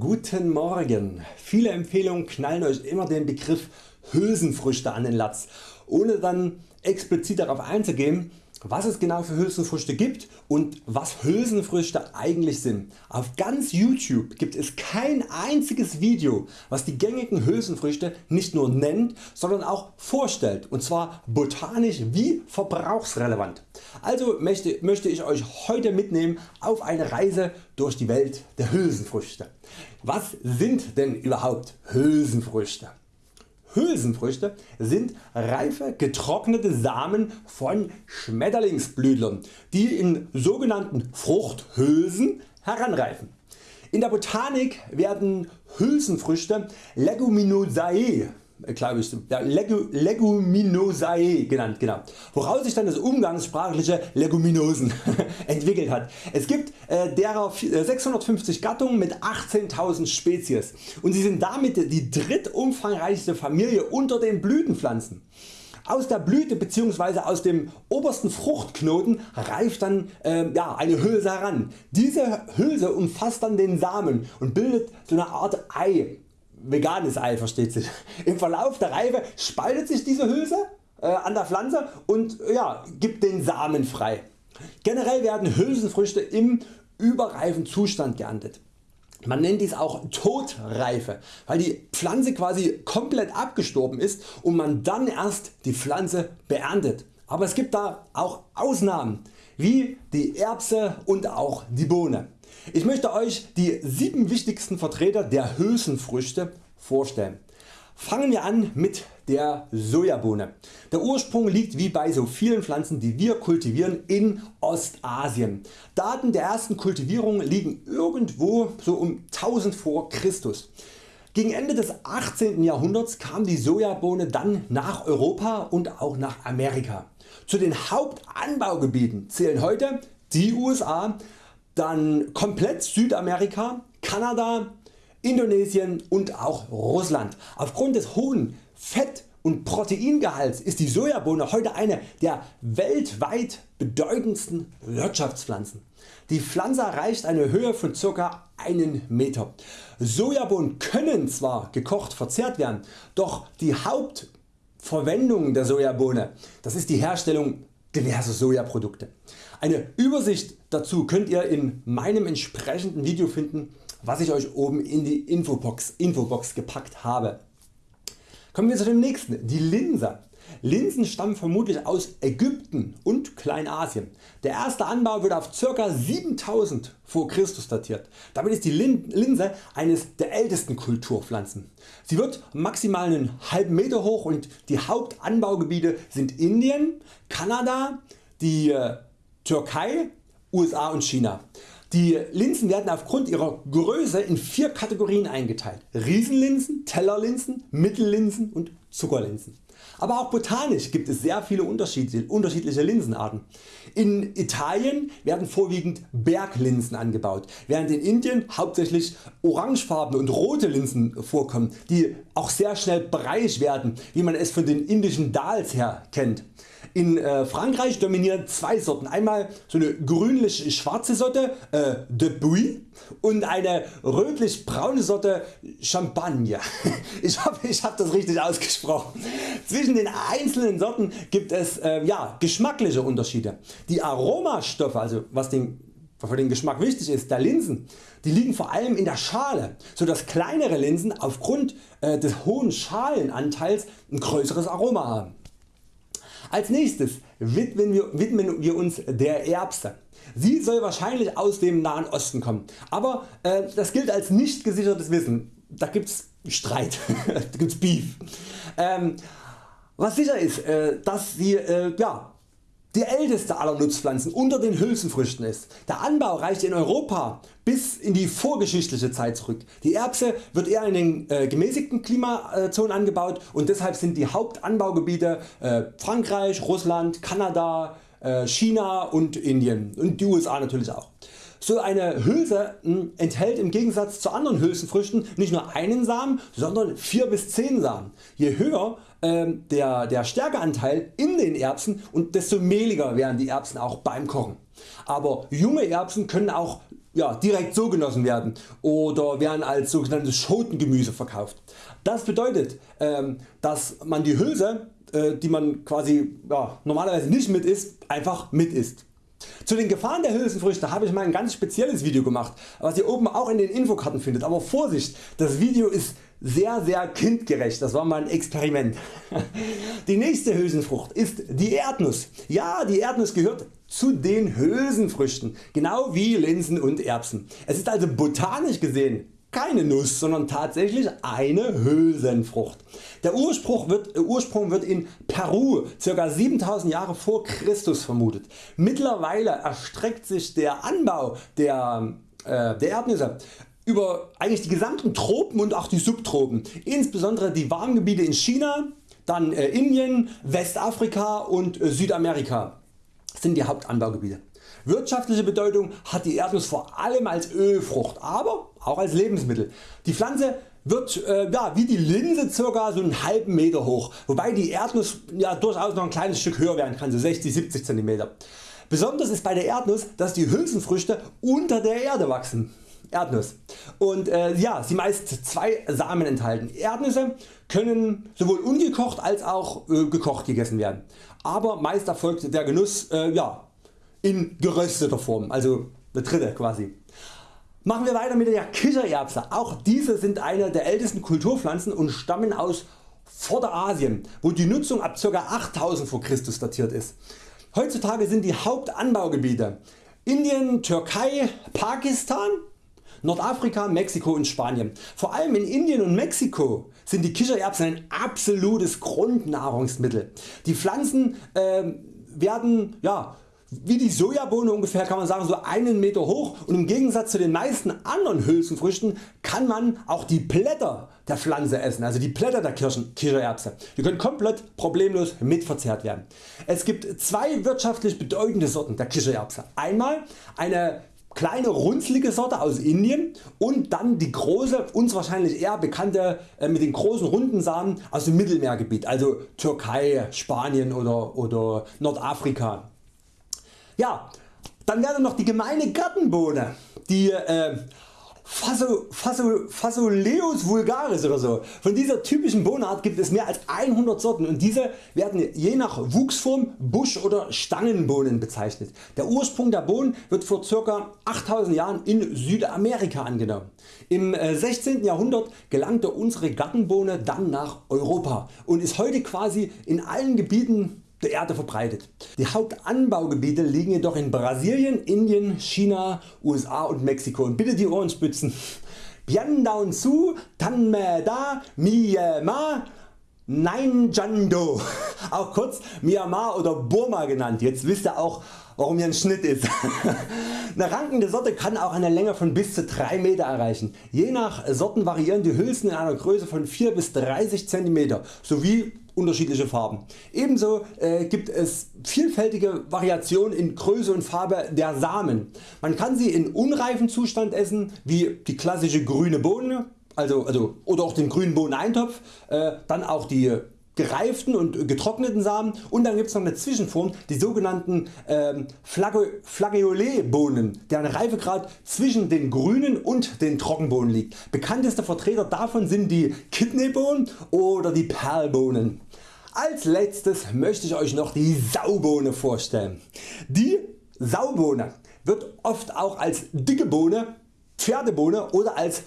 Guten Morgen. Viele Empfehlungen knallen Euch immer den Begriff Hülsenfrüchte an den Latz, ohne dann explizit darauf einzugehen was es genau für Hülsenfrüchte gibt und was Hülsenfrüchte eigentlich sind. Auf ganz YouTube gibt es kein einziges Video was die gängigen Hülsenfrüchte nicht nur nennt, sondern auch vorstellt und zwar botanisch wie verbrauchsrelevant. Also möchte, möchte ich Euch heute mitnehmen auf eine Reise durch die Welt der Hülsenfrüchte. Was sind denn überhaupt Hülsenfrüchte? Hülsenfrüchte sind reife getrocknete Samen von Schmetterlingsblütlern, die in sogenannten Fruchthülsen heranreifen. In der Botanik werden Hülsenfrüchte Leguminosae glaube ich, ja, Leguminosae genannt, genau, woraus sich dann das umgangssprachliche Leguminosen entwickelt hat. Es gibt äh, derer 650 äh, Gattungen mit 18.000 Spezies und sie sind damit die drittumfangreichste Familie unter den Blütenpflanzen. Aus der Blüte bzw. aus dem obersten Fruchtknoten reift dann äh, ja, eine Hülse heran. Diese Hülse umfasst dann den Samen und bildet so eine Art Ei veganes Ei versteht sich. Im Verlauf der Reife spaltet sich diese Hülse äh, an der Pflanze und ja, gibt den Samen frei. Generell werden Hülsenfrüchte im überreifen Zustand geerntet. Man nennt dies auch Todreife, weil die Pflanze quasi komplett abgestorben ist und man dann erst die Pflanze beerntet. Aber es gibt da auch Ausnahmen wie die Erbse und auch die Bohne. Ich möchte Euch die 7 wichtigsten Vertreter der Hülsenfrüchte vorstellen. Fangen wir an mit der Sojabohne. Der Ursprung liegt wie bei so vielen Pflanzen die wir kultivieren in Ostasien. Daten der ersten Kultivierung liegen irgendwo so um 1000 vor Christus. Gegen Ende des 18. Jahrhunderts kam die Sojabohne dann nach Europa und auch nach Amerika. Zu den Hauptanbaugebieten zählen heute die USA, dann komplett Südamerika, Kanada, Indonesien und auch Russland. Aufgrund des hohen Fett und Proteingehalts ist die Sojabohne heute eine der weltweit bedeutendsten Wirtschaftspflanzen. Die Pflanze erreicht eine Höhe von ca. 1 Meter. Sojabohnen können zwar gekocht verzehrt werden, doch die Hauptverwendung der Sojabohne das ist die Herstellung diverser Sojaprodukte. Eine Übersicht dazu könnt ihr in meinem entsprechenden Video finden was ich Euch oben in die Infobox, Infobox gepackt habe. Kommen wir zu dem nächsten, die Linse. Linsen stammen vermutlich aus Ägypten und Kleinasien. Der erste Anbau wird auf ca. 7000 vor Christus datiert. Damit ist die Linse eines der ältesten Kulturpflanzen. Sie wird maximal einen halben Meter hoch und die Hauptanbaugebiete sind Indien, Kanada, die äh, Türkei, USA und China. Die Linsen werden aufgrund ihrer Größe in vier Kategorien eingeteilt. Riesenlinsen, Tellerlinsen, Mittellinsen und Zuckerlinsen. Aber auch botanisch gibt es sehr viele unterschiedliche Linsenarten. In Italien werden vorwiegend Berglinsen angebaut, während in Indien hauptsächlich orangefarbene und rote Linsen vorkommen, die auch sehr schnell breiig werden, wie man es von den indischen Dals her kennt. In äh, Frankreich dominieren zwei Sorten, einmal so eine grünlich schwarze Sorte äh, de Bouille und eine rötlich braune Sorte Champagne. Ich hoffe ich habe das richtig ausgesprochen. Zwischen den einzelnen Sorten gibt es äh, ja, geschmackliche Unterschiede. Die Aromastoffe, also was den für den Geschmack wichtig ist, der Linsen, die liegen vor allem in der Schale, so dass kleinere Linsen aufgrund äh, des hohen Schalenanteils ein größeres Aroma haben. Als nächstes widmen wir, widmen wir uns der Erbse. Sie soll wahrscheinlich aus dem Nahen Osten kommen, aber äh, das gilt als nicht gesichertes Wissen. Da gibt's Streit, da gibt's Beef. Ähm, was sicher ist, äh, dass sie äh, ja, die älteste aller Nutzpflanzen unter den Hülsenfrüchten ist. Der Anbau reicht in Europa bis in die vorgeschichtliche Zeit zurück. Die Erbse wird eher in den äh, gemäßigten Klimazonen angebaut und deshalb sind die Hauptanbaugebiete äh, Frankreich, Russland, Kanada, äh, China und Indien und die USA natürlich auch. So eine Hülse hm, enthält im Gegensatz zu anderen Hülsenfrüchten nicht nur einen Samen, sondern 4 bis 10 Samen. Je höher ähm, der, der Stärkeanteil in den Erbsen und desto mehliger werden die Erbsen auch beim Kochen. Aber junge Erbsen können auch ja, direkt so genossen werden oder werden als sogenanntes Schotengemüse verkauft. Das bedeutet ähm, dass man die Hülse äh, die man quasi ja, normalerweise nicht mit isst, einfach mit isst. Zu den Gefahren der Hülsenfrüchte habe ich mal ein ganz spezielles Video gemacht, was ihr oben auch in den Infokarten findet. Aber Vorsicht, das Video ist sehr sehr kindgerecht, das war mal ein Experiment. Die nächste Hülsenfrucht ist die Erdnuss. Ja, die Erdnuss gehört zu den Hülsenfrüchten, genau wie Linsen und Erbsen. Es ist also botanisch gesehen keine Nuss, sondern tatsächlich eine Hülsenfrucht. Der Ursprung wird, Ursprung wird in Peru ca. 7000 Jahre vor Christus vermutet. Mittlerweile erstreckt sich der Anbau der, äh, der Erdnüsse über eigentlich die gesamten Tropen und auch die Subtropen, insbesondere die Warmgebiete in China, dann äh, Indien, Westafrika und äh, Südamerika sind die Hauptanbaugebiete. Wirtschaftliche Bedeutung hat die Erdnuss vor allem als Ölfrucht, aber auch als Lebensmittel. Die Pflanze wird äh, ja, wie die Linse ca. so einen halben Meter hoch, wobei die Erdnuss ja, durchaus noch ein kleines Stück höher werden kann, so 60-70 cm. Besonders ist bei der Erdnuss, dass die Hülsenfrüchte unter der Erde wachsen. Erdnuss. Und äh, ja, sie meist zwei Samen enthalten. Erdnüsse können sowohl ungekocht als auch äh, gekocht gegessen werden. Aber meist erfolgt der Genuss äh, ja, in gerösteter Form, also eine dritte quasi. Machen wir weiter mit der Kichererbse. Auch diese sind eine der ältesten Kulturpflanzen und stammen aus Vorderasien, wo die Nutzung ab ca. 8000 vor Christus datiert ist. Heutzutage sind die Hauptanbaugebiete Indien, Türkei, Pakistan, Nordafrika, Mexiko und Spanien. Vor allem in Indien und Mexiko sind die Kichererbsen ein absolutes Grundnahrungsmittel. Die Pflanzen äh, werden ja, wie die Sojabohne ungefähr kann man sagen so einen Meter hoch und im Gegensatz zu den meisten anderen Hülsenfrüchten kann man auch die Blätter der Pflanze essen, also die Blätter der Kirschen. Die können komplett problemlos mitverzehrt werden. Es gibt zwei wirtschaftlich bedeutende Sorten der Kichererbse. Einmal eine kleine runzlige Sorte aus Indien und dann die große uns wahrscheinlich eher bekannte äh, mit den großen runden Samen aus dem Mittelmeergebiet, also Türkei, Spanien oder, oder Nordafrika. Ja, dann wäre noch die gemeine Gartenbohne, die äh, Faso, Faso, Fasoleus vulgaris oder so. Von dieser typischen Bohnenart gibt es mehr als 100 Sorten und diese werden je nach Wuchsform Busch- oder Stangenbohnen bezeichnet. Der Ursprung der Bohnen wird vor ca. 8000 Jahren in Südamerika angenommen. Im 16. Äh, Jahrhundert gelangte unsere Gartenbohne dann nach Europa und ist heute quasi in allen Gebieten der Erde verbreitet. Die Hauptanbaugebiete liegen jedoch in Brasilien, Indien, China, USA und Mexiko und bitte die Ohren spitzen. Bien down su, tanme da, Myanmar, Nein Jando, auch kurz Myanmar oder Burma genannt. Jetzt wisst ihr auch warum hier ein Schnitt ist. Eine rankende Sorte kann auch eine Länge von bis zu 3 Meter erreichen. Je nach Sorten variieren die Hülsen in einer Größe von 4 bis 30 cm sowie unterschiedliche Farben. Ebenso äh, gibt es vielfältige Variationen in Größe und Farbe der Samen. Man kann sie in unreifen Zustand essen wie die klassische grüne Bohne also, also, oder auch den grünen Bohneneintopf, äh, dann auch die gereiften und getrockneten Samen und dann gibt es noch eine Zwischenform, die sogenannten ähm, Flageolet-Bohnen, deren Reifegrad zwischen den grünen und den Trockenbohnen liegt. Bekannteste Vertreter davon sind die Kidneybohnen oder die Perlbohnen. Als letztes möchte ich Euch noch die Saubohne vorstellen. Die Saubohne wird oft auch als dicke Bohne, Pferdebohne oder als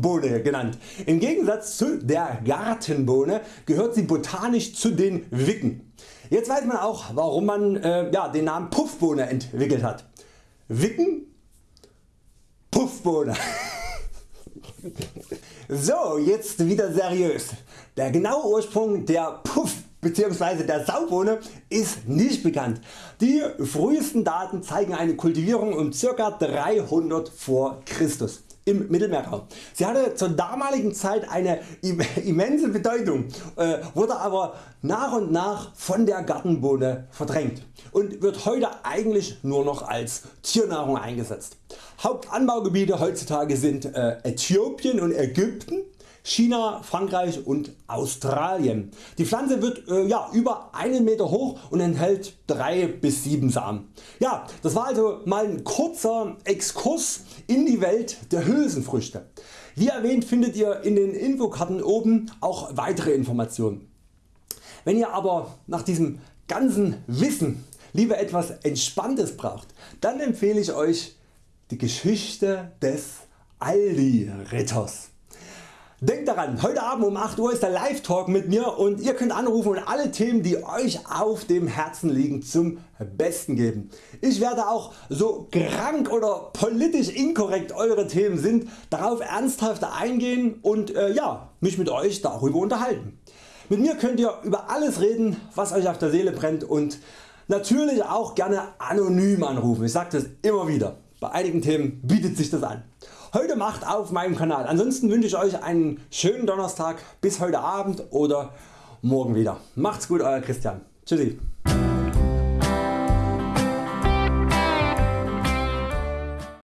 Bohne genannt. Im Gegensatz zu der Gartenbohne gehört sie botanisch zu den Wicken. Jetzt weiß man auch warum man äh, ja, den Namen Puffbohne entwickelt hat. Wicken, Puffbohne. so jetzt wieder seriös. Der genaue Ursprung der Puff bzw. der Saubohne ist nicht bekannt. Die frühesten Daten zeigen eine Kultivierung um ca. 300 vor Christus im Mittelmeerraum. Sie hatte zur damaligen Zeit eine immense Bedeutung, äh, wurde aber nach und nach von der Gartenbohne verdrängt und wird heute eigentlich nur noch als Tiernahrung eingesetzt. Hauptanbaugebiete heutzutage sind äh, Äthiopien und Ägypten, China, Frankreich und Australien. Die Pflanze wird äh, ja, über einen Meter hoch und enthält 3 bis 7 Samen. Ja, das war also mal ein kurzer Exkurs in die Welt der Hülsenfrüchte. Wie erwähnt findet ihr in den Infokarten oben auch weitere Informationen. Wenn ihr aber nach diesem ganzen Wissen lieber etwas Entspanntes braucht, dann empfehle ich Euch die Geschichte des Aldi Ritters. Denkt daran, heute Abend um 8 Uhr ist der Live Talk mit mir und ihr könnt anrufen und alle Themen die Euch auf dem Herzen liegen zum Besten geben. Ich werde auch so krank oder politisch inkorrekt Eure Themen sind darauf ernsthaft eingehen und äh, ja, mich mit Euch darüber unterhalten. Mit mir könnt ihr über alles reden was Euch auf der Seele brennt und natürlich auch gerne anonym anrufen. Ich sage das immer wieder. Bei einigen Themen bietet sich das an. Heute Macht auf meinem Kanal. Ansonsten wünsche ich Euch einen schönen Donnerstag bis heute Abend oder morgen wieder. Macht's gut Euer Christian. Tschüssi.